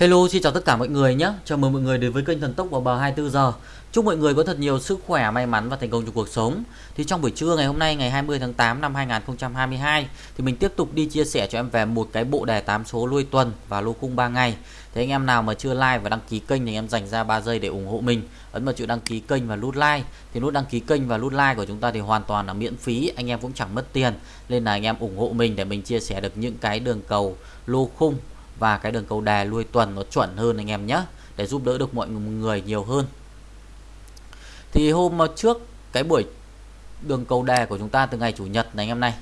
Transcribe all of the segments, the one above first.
Hello xin chào tất cả mọi người nhé. Chào mừng mọi người đến với kênh Thần Tốc vào bờ 24 giờ. Chúc mọi người có thật nhiều sức khỏe, may mắn và thành công trong cuộc sống. Thì trong buổi trưa ngày hôm nay ngày 20 tháng 8 năm 2022 Thì mình tiếp tục đi chia sẻ cho em về một cái bộ đề 8 số lui tuần và lô khung 3 ngày. Thế anh em nào mà chưa like và đăng ký kênh thì em dành ra 3 giây để ủng hộ mình. Ấn vào chữ đăng ký kênh và nút like. Thì nút đăng ký kênh và nút like của chúng ta thì hoàn toàn là miễn phí Anh em cũng chẳng mất tiền. Nên là anh em ủng hộ mình để mình chia sẻ được những cái đường cầu lô khung và cái đường cầu đà lui tuần nó chuẩn hơn anh em nhé để giúp đỡ được mọi người nhiều hơn. Thì hôm trước cái buổi đường cầu đề của chúng ta từ ngày chủ nhật này anh em này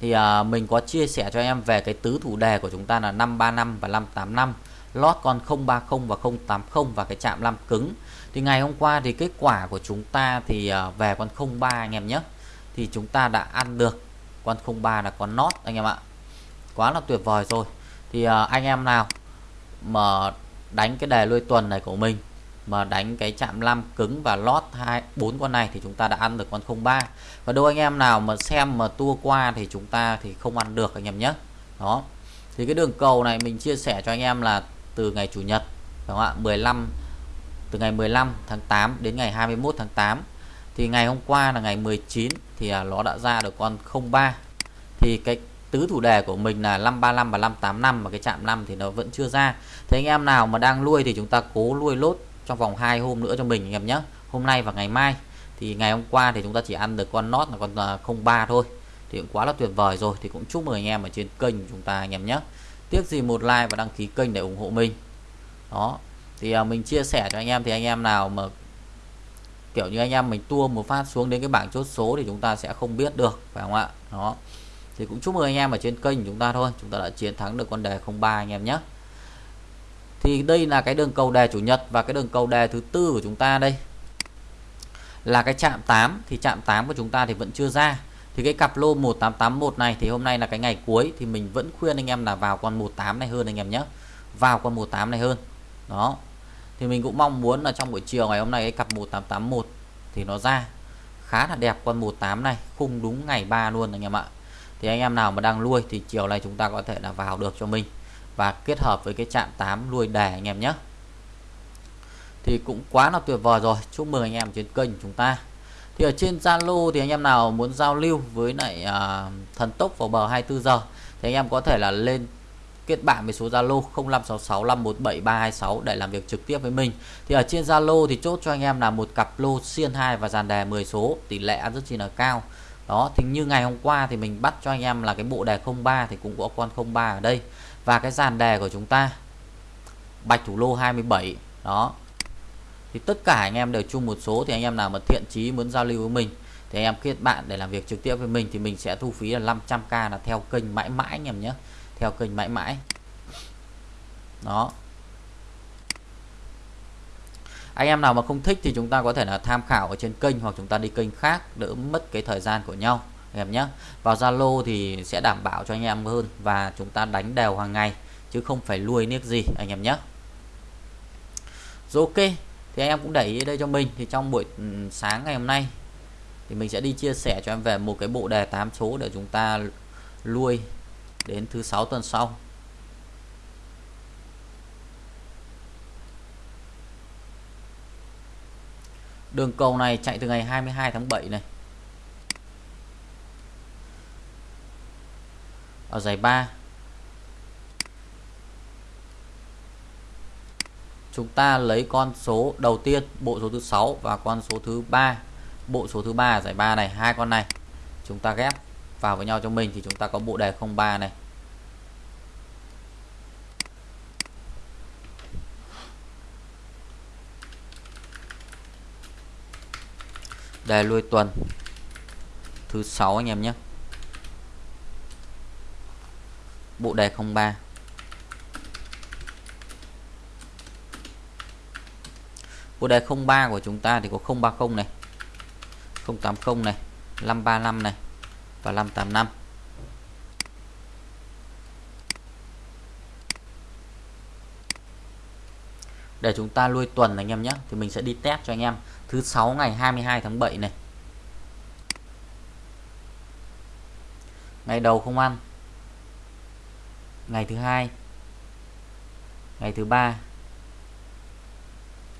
thì à, mình có chia sẻ cho em về cái tứ thủ đề của chúng ta là 535 và 585 lót con 030 và 080 và cái chạm 5 cứng. Thì ngày hôm qua thì kết quả của chúng ta thì à, về con 03 anh em nhé thì chúng ta đã ăn được con 03 là con nót anh em ạ. Quá là tuyệt vời rồi thì uh, anh em nào mà đánh cái đề lui tuần này của mình mà đánh cái chạm lam cứng và lót hai bốn con này thì chúng ta đã ăn được con 03 và đôi anh em nào mà xem mà tua qua thì chúng ta thì không ăn được anh em nhé. Đó. Thì cái đường cầu này mình chia sẻ cho anh em là từ ngày chủ nhật đúng không ạ? 15 từ ngày 15 tháng 8 đến ngày 21 tháng 8 thì ngày hôm qua là ngày 19 thì à, nó đã ra được con 03 thì cái tứ thủ đề của mình là 535 và 585 mà cái chạm 5 thì nó vẫn chưa ra. Thế anh em nào mà đang nuôi thì chúng ta cố nuôi lốt trong vòng 2 hôm nữa cho mình anh em nhé. Hôm nay và ngày mai. Thì ngày hôm qua thì chúng ta chỉ ăn được con nót là con à, 03 thôi. Thì cũng quá là tuyệt vời rồi. Thì cũng chúc mừng anh em ở trên kênh của chúng ta anh em nhé. Tiếc gì một like và đăng ký kênh để ủng hộ mình. Đó. Thì à, mình chia sẻ cho anh em thì anh em nào mà kiểu như anh em mình tua một phát xuống đến cái bảng chốt số thì chúng ta sẽ không biết được, phải không ạ? Đó thì cũng chúc mừng anh em ở trên kênh chúng ta thôi. Chúng ta đã chiến thắng được con đề 03 anh em nhé. Thì đây là cái đường cầu đề chủ nhật và cái đường cầu đề thứ tư của chúng ta đây. Là cái chạm 8 thì chạm 8 của chúng ta thì vẫn chưa ra. Thì cái cặp lô 1881 này thì hôm nay là cái ngày cuối. Thì mình vẫn khuyên anh em là vào con 18 này hơn anh em nhé. Vào con 18 này hơn. Đó. Thì mình cũng mong muốn là trong buổi chiều ngày hôm nay cái cặp 1881 thì nó ra. Khá là đẹp con 18 này. Khung đúng ngày 3 luôn anh em ạ thì anh em nào mà đang nuôi thì chiều nay chúng ta có thể là vào được cho mình và kết hợp với cái chạm 8 nuôi đề anh em nhé. Thì cũng quá là tuyệt vời rồi. Chúc mừng anh em trên kênh chúng ta. Thì ở trên Zalo thì anh em nào muốn giao lưu với lại uh, thần tốc vào bờ 24 giờ thì anh em có thể là lên kết bạn với số Zalo 0566517326 để làm việc trực tiếp với mình. Thì ở trên Zalo thì chốt cho anh em là một cặp lô xiên 2 và dàn đề 10 số, tỷ lệ ăn rất chi là cao đó, thì như ngày hôm qua thì mình bắt cho anh em là cái bộ đề 03 thì cũng có con 03 ở đây. Và cái dàn đề của chúng ta, bạch thủ lô 27 đó. Thì tất cả anh em đều chung một số, thì anh em nào mà thiện chí muốn giao lưu với mình, thì anh em kết bạn để làm việc trực tiếp với mình thì mình sẽ thu phí là 500k là theo kênh mãi mãi anh em nhé. Theo kênh mãi mãi. Đó anh em nào mà không thích thì chúng ta có thể là tham khảo ở trên kênh hoặc chúng ta đi kênh khác, đỡ mất cái thời gian của nhau, anh em nhé. Vào Zalo thì sẽ đảm bảo cho anh em hơn và chúng ta đánh đều hàng ngày, chứ không phải nuôi niếc gì, anh em nhé. Rồi ok, thì anh em cũng để ý đây cho mình, thì trong buổi ừ, sáng ngày hôm nay thì mình sẽ đi chia sẻ cho em về một cái bộ đề 8 số để chúng ta nuôi đến thứ sáu tuần sau. Đường cầu này chạy từ ngày 22 tháng 7 này. Ở giải 3. Chúng ta lấy con số đầu tiên, bộ số thứ 6 và con số thứ 3. Bộ số thứ 3 giải 3 này, hai con này. Chúng ta ghép vào với nhau cho mình thì chúng ta có bộ đề 03 này. Đề lui tuần. Thứ sáu anh em nhé. Bộ đề 03 bộ đề 03 của chúng ta thì có 030 này 080 này 535 này và 585 để chúng ta lui tuần anh em nhé. Thì mình sẽ đi test cho anh em. Thứ sáu ngày 22 tháng 7 này. Ngày đầu không ăn. Ngày thứ hai. Ngày thứ ba.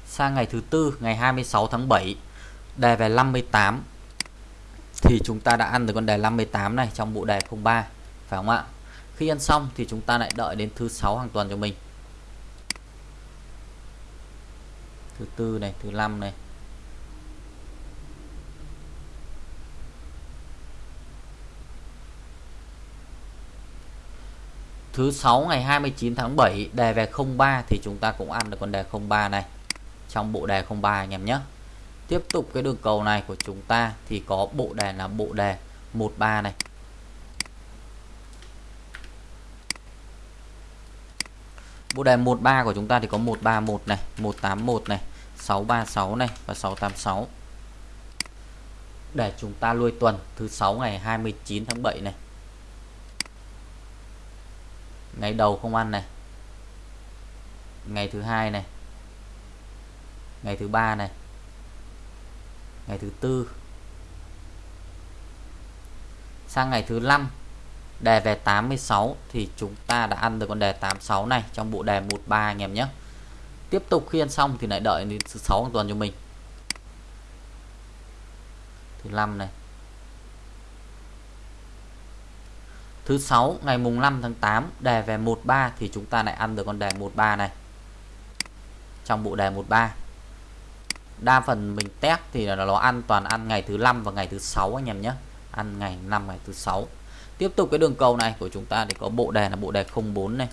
Sang ngày thứ tư, ngày 26 tháng 7 đề về 58 thì chúng ta đã ăn được con đề 58 này trong bộ đề 03 phải không ạ? Khi ăn xong thì chúng ta lại đợi đến thứ sáu hàng tuần cho mình. Thứ tư này, thứ năm này. Thứ sáu ngày 29 tháng 7 đề về 03 thì chúng ta cũng ăn được con đề 03 này. Trong bộ đề 03 anh em nhé. Tiếp tục cái đường cầu này của chúng ta thì có bộ đề là bộ đề 13 này. Bộ đề 13 của chúng ta thì có 131 này 181 này 636 này và 686 để chúng ta nuôi tuần thứ 6 ngày 29 tháng 7 này. Ngày đầu không ăn này. Ngày thứ hai này. Ngày thứ ba này. Ngày thứ tư. Sang ngày thứ 5 đề về 86 thì chúng ta đã ăn được con đề 86 này trong bộ đề 13 anh em nhé tiếp tục khi ăn xong thì lại đợi đến thứ sáu tuần cho mình thứ 5 này Thứ 6 ngày mùng 5 tháng 8 đề về 13 thì chúng ta lại ăn được con đề 13 này. Trong bộ đề 13. Đa phần mình test thì là nó ăn toàn ăn ngày thứ 5 và ngày thứ 6 anh em nhé. Ăn ngày 5 ngày thứ 6. Tiếp tục cái đường cầu này của chúng ta thì có bộ đề là bộ đề 04 này.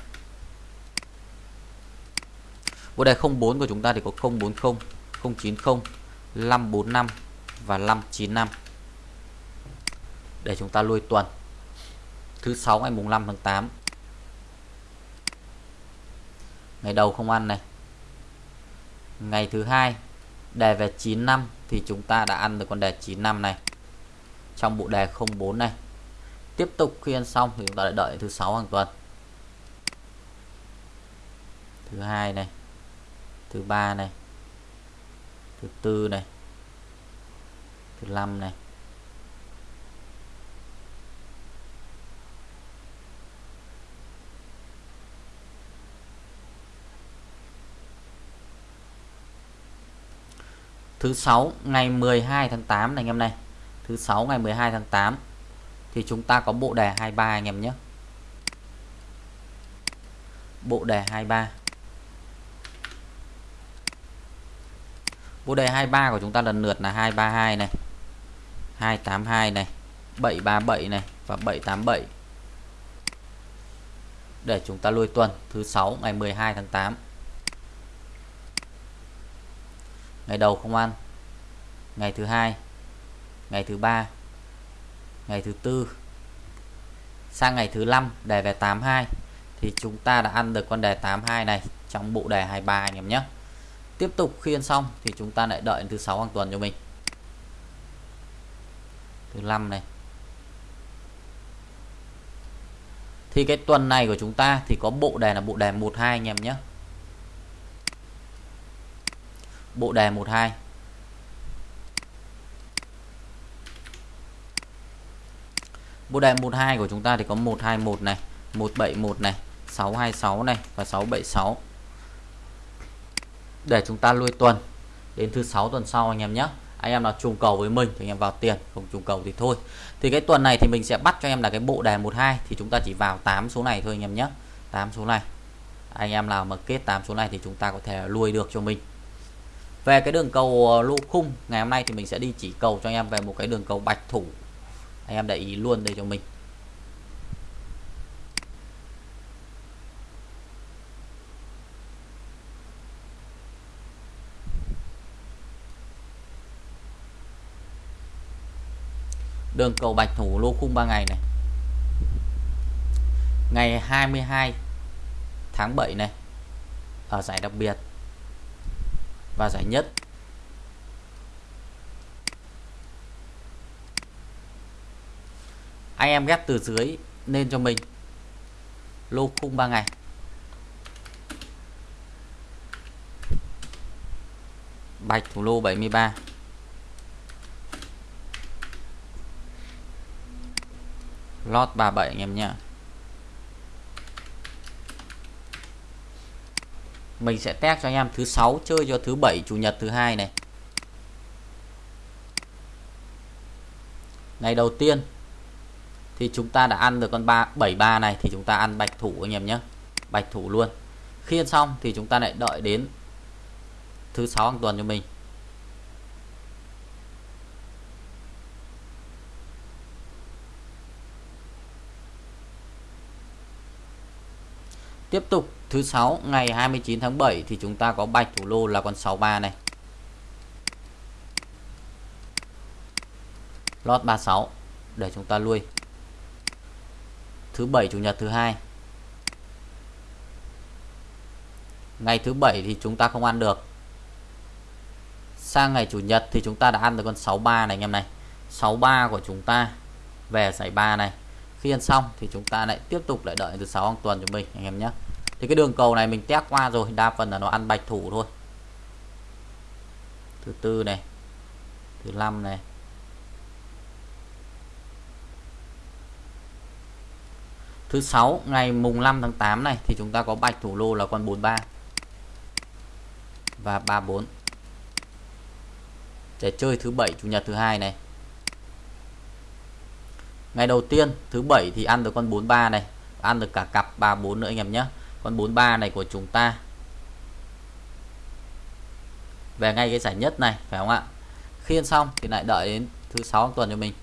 Bộ đề 04 của chúng ta thì có 040, 090, 545 và 595. Để chúng ta lui tuần thứ sáu ngày mùng 5 tháng 8 ngày đầu không ăn này ngày thứ hai đề về 95 thì chúng ta đã ăn được con đề 95 này trong bộ đề 04 này tiếp tục khi ăn xong thì chúng ta lại đợi thứ sáu hàng tuần. Thứ hai này, thứ ba này, thứ tư này, thứ năm này. Thứ sáu ngày 12 tháng 8 này anh em này. Thứ sáu ngày 12 tháng 8 thì chúng ta có bộ đề 23 anh em nhé. Bộ đề 23 bộ đề 23 của chúng ta lần lượt là 232 này 282 này 737 này và 787 để chúng ta lui tuần thứ 6 ngày 12 tháng 8 ngày đầu không ăn, ngày thứ hai, ngày thứ ba ngày thứ tư. Sang ngày thứ năm, đề về 82 thì chúng ta đã ăn được con đề 82 này trong bộ đề 23 anh em nhé. Tiếp tục khi ăn xong thì chúng ta lại đợi thứ sáu hàng tuần cho mình. Thứ năm này. Thì cái tuần này của chúng ta thì có bộ đề là bộ đề 12 anh em nhé. Bộ đề 12 bộ đề 12 của chúng ta thì có 121 này 171 này 626 này và 676 để chúng ta lui tuần, đến thứ sáu tuần sau anh em nhé. Anh em nào trùng cầu với mình thì anh em vào tiền, không trùng cầu thì thôi. Thì cái tuần này thì mình sẽ bắt cho em là cái bộ đề 12 thì chúng ta chỉ vào 8 số này thôi anh em nhé. 8 số này. Anh em nào mà kết 8 số này thì chúng ta có thể lui được cho mình. Về cái đường cầu ờ, lô khung ngày hôm nay thì mình sẽ đi chỉ cầu cho anh em về một cái đường cầu bạch thủ anh em để ý luôn đây cho mình. Đường cầu bạch thủ lô khung 3 ngày này. Ngày 22 tháng 7 này ở giải đặc biệt và giải nhất. Anh em ghép từ dưới lên cho mình. Lô khung 3 ngày. Bạch thủ lô 73 lót 37 anh em nhé mình sẽ test cho anh em thứ sáu, chơi cho thứ bảy, chủ nhật thứ hai này. Ngày đầu tiên thì chúng ta đã ăn được con 3 73 này, thì chúng ta ăn bạch thủ anh em nhé bạch thủ luôn khi ăn xong thì chúng ta lại đợi đến thứ sáu hàng tuần cho mình Tiếp tục, thứ sáu, ngày 29 tháng 7 thì chúng ta có bạch thủ lô là con 63 này. Lót 36 để chúng ta lui. Thứ bảy, chủ nhật thứ hai. Ngày thứ bảy thì chúng ta không ăn được. Sang ngày chủ nhật thì chúng ta đã ăn được con 63 này anh em này. 63 của chúng ta về giải 3 này khi ăn xong thì chúng ta lại tiếp tục lại đợi từ 6 hàng tuần cho mình, anh em nhé thì cái đường cầu này mình test qua rồi, đa phần là nó ăn bạch thủ thôi thứ tư này, thứ năm này thứ sáu, ngày mùng 5 tháng 8 này, thì chúng ta có bạch thủ lô là con 43 và 34 để chơi thứ bảy, chủ nhật thứ hai này. Ngày đầu tiên, thứ bảy thì ăn được con 43 này, ăn được cả cặp 34 nữa anh em nhé. Con 43 này của chúng ta. Về ngay cái giải nhất này, phải không ạ? Khi ăn xong thì lại đợi đến thứ sáu tuần cho mình.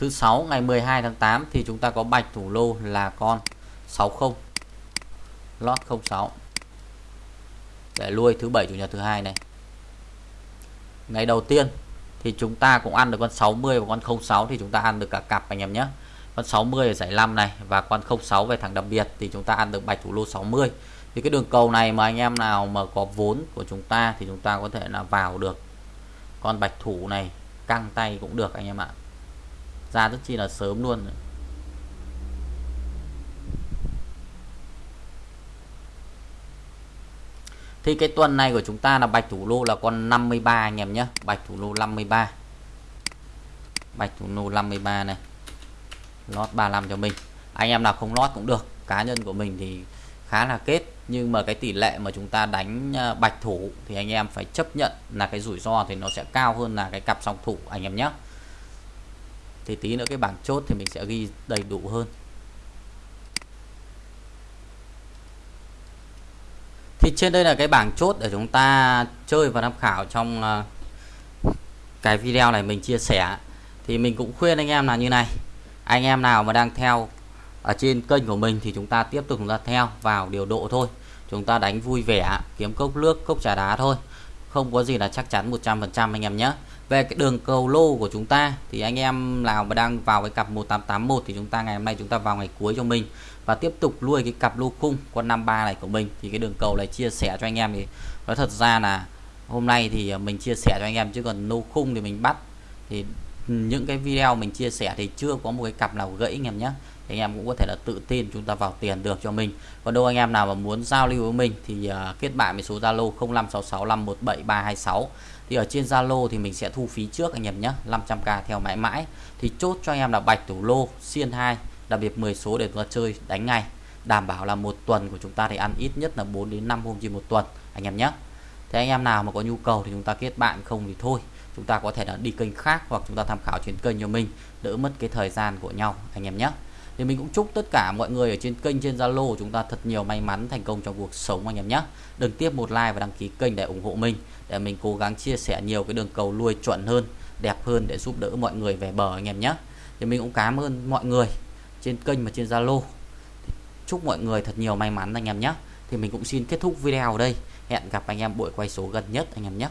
Thứ sáu, ngày 12 tháng 8 thì chúng ta có bạch thủ lô là con 60 lót 06 để lui thứ bảy, chủ nhật thứ hai này. Ngày đầu tiên thì chúng ta cũng ăn được con 60 và con 06 thì chúng ta ăn được cả cặp anh em nhé. Con 60 ở giải 5 này và con 06 về thằng đặc biệt thì chúng ta ăn được bạch thủ lô 60 thì cái đường cầu này mà anh em nào mà có vốn của chúng ta thì chúng ta có thể là vào được. Con bạch thủ này căng tay cũng được anh em ạ ra rất chi là sớm luôn thì cái tuần này của chúng ta là bạch thủ lô là con 53 anh em nhé. Bạch thủ lô 53 bạch thủ lô 53 này. Lót 35 cho mình. Anh em nào không lót cũng được. Cá nhân của mình thì khá là kết. Nhưng mà cái tỷ lệ mà chúng ta đánh à, bạch thủ thì anh em phải chấp nhận là cái rủi ro thì nó sẽ cao hơn là cái cặp song thủ, anh em nhé thì tí nữa cái bảng chốt thì mình sẽ ghi đầy đủ hơn. Thì trên đây là cái bảng chốt để chúng ta chơi và tham khảo trong ờ, cái video này mình chia sẻ. Thì mình cũng khuyên anh em là như này, anh em nào mà đang theo ở trên kênh của mình thì chúng ta tiếp tục chúng ta theo vào điều độ thôi. Chúng ta đánh vui vẻ, kiếm cốc nước, cốc trà đá thôi không có gì là chắc chắn 100% anh em nhé. Về cái đường cầu lô của chúng ta thì anh em nào mà đang vào cái cặp 1881 thì chúng ta ngày hôm nay chúng ta vào ngày cuối cho mình và tiếp tục nuôi cái cặp lô khung con 53 này của mình. Thì cái đường cầu này chia sẻ cho anh em thì nói thật ra là hôm nay thì mình chia sẻ cho anh em, chứ còn lô khung thì mình bắt. Thì những cái video mình chia sẻ thì chưa có một cái cặp nào gãy anh em nhé thì anh em cũng có thể là tự tin chúng ta vào tiền được cho mình. Còn đâu anh em nào mà muốn giao lưu với mình thì uh, kết bạn với số Zalo 0566517326 thì ở trên Zalo thì mình sẽ thu phí trước anh em nhé 500k theo mãi mãi. Thì chốt cho anh em là bạch thủ lô xiên 2 đặc biệt 10 số để chúng ta chơi đánh ngay. Đảm bảo là một tuần của chúng ta thì ăn ít nhất là 4 đến 5 hôm trên một tuần anh em nhé. Thế anh em nào mà có nhu cầu thì chúng ta kết bạn không thì thôi. Chúng ta có thể là đi kênh khác hoặc chúng ta tham khảo trên kênh cho mình đỡ mất cái thời gian của nhau anh em nhé thì mình cũng chúc tất cả mọi người ở trên kênh, trên Zalo của chúng ta thật nhiều may mắn thành công trong cuộc sống anh em nhé. Đừng tiếp một like và đăng ký kênh để ủng hộ mình, để mình cố gắng chia sẻ nhiều cái đường cầu nuôi chuẩn hơn, đẹp hơn để giúp đỡ mọi người về bờ anh em nhé. Thì mình cũng cảm ơn mọi người trên kênh và trên Zalo. Chúc mọi người thật nhiều may mắn anh em nhé. Thì mình cũng xin kết thúc video ở đây. Hẹn gặp anh em buổi quay số gần nhất anh em nhé.